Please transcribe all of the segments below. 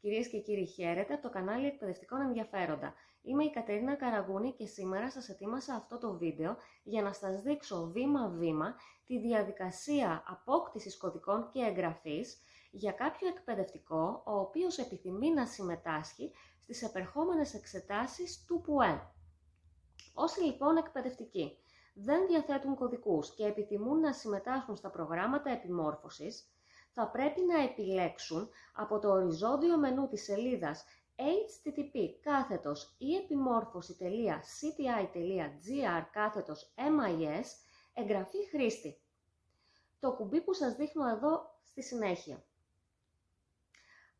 Κυρίες και κύριοι, χαίρετε από το κανάλι Εκπαιδευτικών Ενδιαφέροντα. Είμαι η Κατερίνα Καραγούνη και σήμερα σας ετοίμασα αυτό το βίντεο για να σας δείξω βήμα-βήμα τη διαδικασία απόκτησης κωδικών και εγγραφής για κάποιο εκπαιδευτικό ο οποίος επιθυμεί να συμμετάσχει στις επερχόμενες εξετάσεις του ΠΟΕ. Όσοι λοιπόν εκπαιδευτικοί δεν διαθέτουν κωδικούς και επιθυμούν να συμμετάσχουν στα προγράμματα επιμόρφωσης, θα πρέπει να επιλέξουν από το οριζόντιο μενού της σελίδας http κάθετος ή επιμόρφωση.cti.gr κάθετος MIS εγγραφή χρήστη. Το κουμπί που σας δείχνω εδώ στη συνέχεια.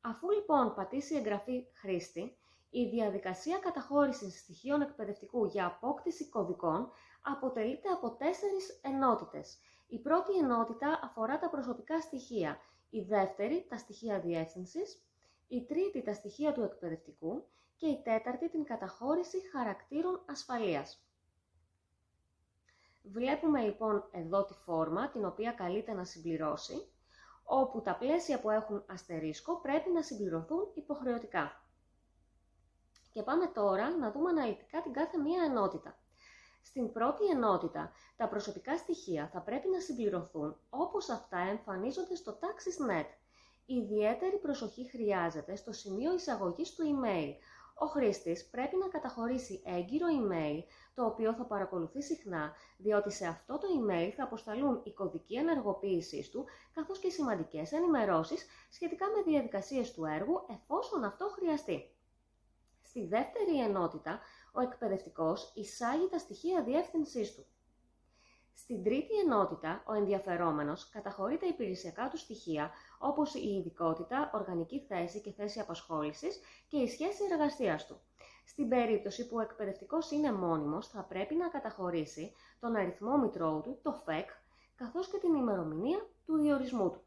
Αφού λοιπόν πατήσει εγγραφή χρήστη, η διαδικασία καταχώρησης στοιχείων εκπαιδευτικού για απόκτηση κωδικών αποτελείται από τέσσερις ενότητες. Η πρώτη ενότητα αφορά τα προσωπικά στοιχεία, η δεύτερη τα στοιχεία διεύθυνσης, η τρίτη τα στοιχεία του εκπαιδευτικού και η τέταρτη την καταχώρηση χαρακτήρων ασφαλείας. Βλέπουμε λοιπόν εδώ τη φόρμα την οποία καλείται να συμπληρώσει, όπου τα πλαίσια που έχουν αστερίσκο πρέπει να συμπληρωθούν υποχρεωτικά. Και πάμε τώρα να δούμε αναλυτικά την κάθε μία ενότητα. Στην πρώτη ενότητα, τα προσωπικά στοιχεία θα πρέπει να συμπληρωθούν όπως αυτά εμφανίζονται στο TaxisNet. Ιδιαίτερη προσοχή χρειάζεται στο σημείο εισαγωγής του email. Ο χρήστης πρέπει να καταχωρήσει έγκυρο email, το οποίο θα παρακολουθεί συχνά, διότι σε αυτό το email θα αποσταλούν η κωδική ενεργοποίησή του, καθώς και σημαντικές ενημερώσεις σχετικά με διαδικασίες του έργου, εφόσον αυτό χρειαστεί. Στη δεύτερη ενότητα, ο εκπαιδευτικός εισάγει τα στοιχεία διεύθυνσής του. Στην τρίτη ενότητα, ο ενδιαφερόμενος καταχωρεί τα υπηρεσιακά του στοιχεία, όπως η ειδικότητα, οργανική θέση και θέση απασχόλησης και η σχέση εργασίας του. Στην περίπτωση που ο εκπαιδευτικός είναι μόνιμος, θα πρέπει να καταχωρήσει τον αριθμό μητρώου του, το ΦΕΚ, καθώς και την ημερομηνία του διορισμού του.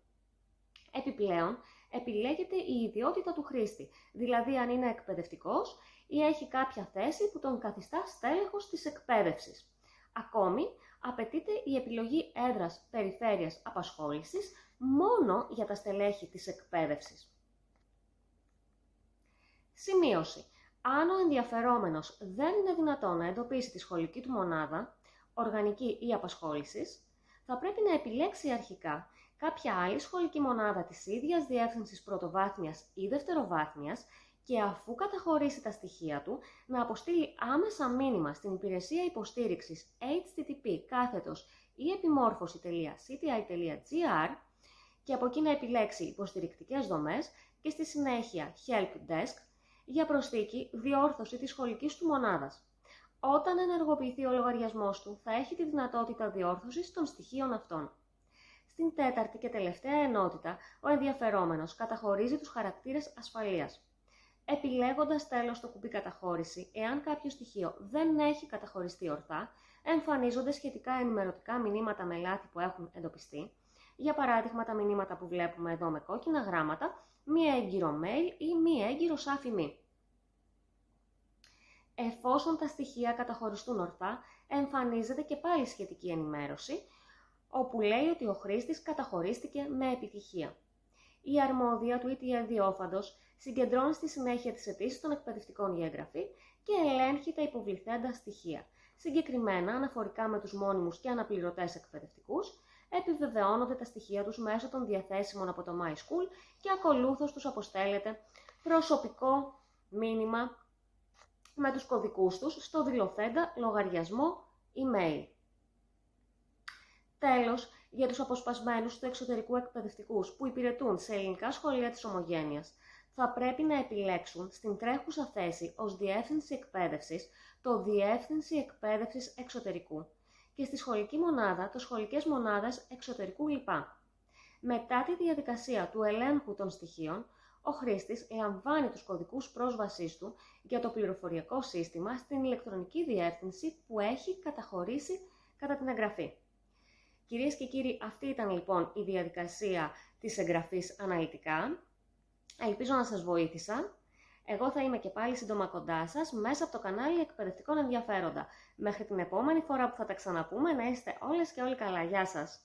Επιπλέον, επιλέγεται η ιδιότητα του χρήστη, δηλαδή αν είναι εκπαιδευτικός ή έχει κάποια θέση που τον καθιστά στέλεχος της εκπαίδευσης. Ακόμη, απαιτείται η επιλογή έδρας περιφέρειας απασχόλησης μόνο για τα στελέχη της εκπαίδευσης. Σημείωση. Αν ο ενδιαφερόμενος δεν είναι δυνατό να εντοπίσει τη σχολική του μονάδα, οργανική ή απασχόλησης, θα πρέπει να επιλέξει αρχικά κάποια άλλη σχολική μονάδα της ίδιας διεύθυνσης πρωτοβάθμιας ή δευτεροβάθμιας και αφού καταχωρήσει τα στοιχεία του, να αποστείλει άμεσα μήνυμα στην υπηρεσία υποστήριξης http κάθετος ή επιμόρφωση.cti.gr και από εκεί να επιλέξει υποστηρικτικές δομές και στη συνέχεια Help Desk για προσθήκη διόρθωση της σχολικής του μονάδας. Όταν ενεργοποιηθεί ο λογαριασμός του, θα έχει τη δυνατότητα διόρθωσης των στοιχείων αυτών. Στην τέταρτη και τελευταία ενότητα, ο ενδιαφερόμενος καταχωρίζει τους χαρακτήρες ασφαλείας. Επιλέγοντας τέλος το κουμπί καταχώρηση, εάν κάποιο στοιχείο δεν έχει καταχωριστεί ορθά, εμφανίζονται σχετικά ενημερωτικά μηνύματα με λάθη που έχουν εντοπιστεί, για παράδειγμα τα μηνύματα που βλέπουμε εδώ με κόκκινα γράμματα, μία έγκυρο mail ή μία έγκυρο σάφι μη. Εφόσον τα στοιχεία καταχωριστούν ορθά, εμφανίζεται και πάλι σχετική ενημέρωση, όπου λέει ότι ο χρήστης καταχωρίστηκε με επιτυχία. Η αρμόδια του ETL διόφαντος συγκεντρώνει στη συνέχεια τις αιτήσεις των εκπαιδευτικών για εγγραφή και ελέγχει τα υποβληθέντα στοιχεία. Συγκεκριμένα, αναφορικά με τους μόνιμους και αναπληρωτές εκπαιδευτικούς, επιβεβαιώνονται τα στοιχεία τους μέσω των διαθέσιμων από το MySchool και ακολούθως τους αποστέλλεται προσωπικό μήνυμα με τους κωδικούς τους στο δηλωθέντα λογαριασμό email. Τέλος, για τους αποσπασμένους του εξωτερικού εκπαιδευτικούς που υπηρετούν σε ελληνικά σχολεία της Ομογένειας, θα πρέπει να επιλέξουν στην τρέχουσα θέση ως Διεύθυνση Εκπαίδευσης το Διεύθυνση Εκπαίδευσης Εξωτερικού και στη σχολική μονάδα το Σχολικές Μονάδες Εξωτερικού ΛΠΑ. Μετά τη διαδικασία του ελέγχου των στοιχείων, ο χρήστης λαμβάνει τους κωδικούς πρόσβασής του για το πληροφοριακό σύστημα στην ηλεκτρονική διεύθυνση που έχει καταχωρήσει κατά την εγγραφή. Κυρίες και κύριοι, αυτή ήταν λοιπόν η διαδικασία της εγγραφής αναλυτικά. Ελπίζω να σας βοήθησα. Εγώ θα είμαι και πάλι σύντομα κοντά σας μέσα από το κανάλι Εκπαιδευτικών Ενδιαφέροντα. Μέχρι την επόμενη φορά που θα τα ξαναπούμε να είστε όλες και όλοι καλά. Γεια σας!